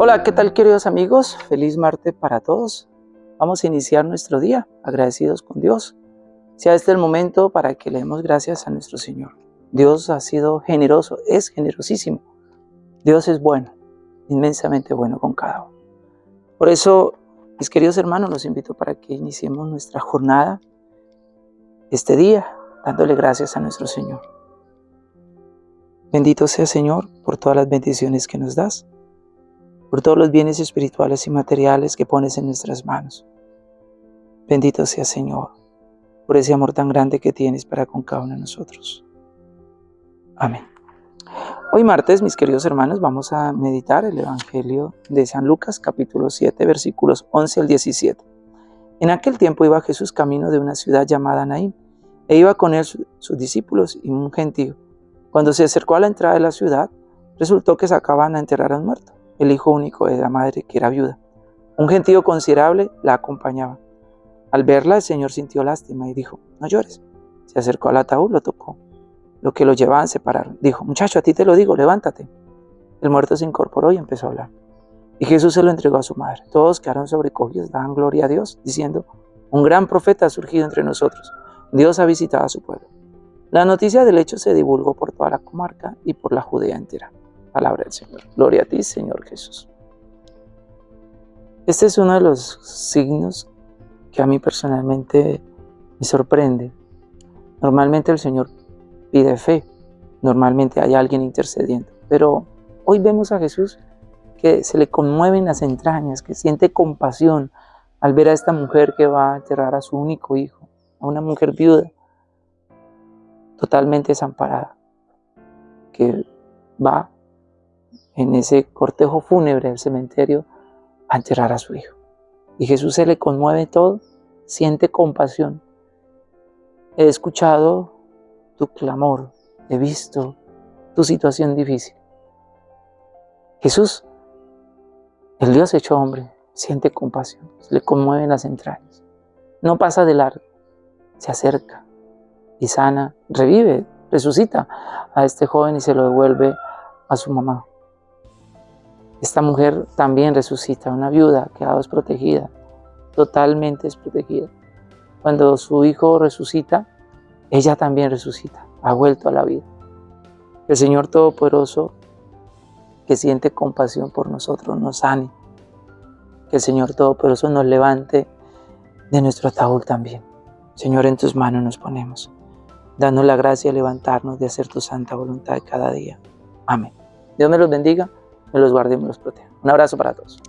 Hola, ¿qué tal queridos amigos? Feliz martes para todos. Vamos a iniciar nuestro día agradecidos con Dios. Sea este el momento para que le demos gracias a nuestro Señor. Dios ha sido generoso, es generosísimo. Dios es bueno, inmensamente bueno con cada uno. Por eso, mis queridos hermanos, los invito para que iniciemos nuestra jornada este día dándole gracias a nuestro Señor. Bendito sea Señor por todas las bendiciones que nos das por todos los bienes espirituales y materiales que pones en nuestras manos. Bendito sea Señor, por ese amor tan grande que tienes para con cada uno de nosotros. Amén. Hoy martes, mis queridos hermanos, vamos a meditar el Evangelio de San Lucas, capítulo 7, versículos 11 al 17. En aquel tiempo iba Jesús camino de una ciudad llamada Naín, e iba con él sus discípulos y un gentío. Cuando se acercó a la entrada de la ciudad, resultó que sacaban a enterrar a un muerto el hijo único de la madre, que era viuda. Un gentío considerable la acompañaba. Al verla, el Señor sintió lástima y dijo, no llores. Se acercó al ataúd, lo tocó. Lo que lo llevaban separaron. Dijo, muchacho, a ti te lo digo, levántate. El muerto se incorporó y empezó a hablar. Y Jesús se lo entregó a su madre. Todos quedaron sobrecogidos, daban gloria a Dios, diciendo, un gran profeta ha surgido entre nosotros. Dios ha visitado a su pueblo. La noticia del hecho se divulgó por toda la comarca y por la Judea entera. Palabra del Señor. Gloria a ti, Señor Jesús. Este es uno de los signos que a mí personalmente me sorprende. Normalmente el Señor pide fe, normalmente hay alguien intercediendo, pero hoy vemos a Jesús que se le conmueven las entrañas, que siente compasión al ver a esta mujer que va a enterrar a su único hijo, a una mujer viuda, totalmente desamparada, que va en ese cortejo fúnebre del cementerio a enterrar a su hijo. Y Jesús se le conmueve todo, siente compasión. He escuchado tu clamor, he visto tu situación difícil. Jesús, el Dios hecho hombre, siente compasión, le conmueven las entrañas. No pasa de largo, se acerca y sana, revive, resucita a este joven y se lo devuelve a su mamá. Esta mujer también resucita, una viuda quedado desprotegida, totalmente desprotegida. Cuando su hijo resucita, ella también resucita, ha vuelto a la vida. El Señor Todopoderoso, que siente compasión por nosotros, nos sane. Que el Señor Todopoderoso nos levante de nuestro ataúd también. Señor, en tus manos nos ponemos. Danos la gracia de levantarnos, de hacer tu santa voluntad cada día. Amén. Dios me los bendiga me los guarde y me los proteja. Un abrazo para todos.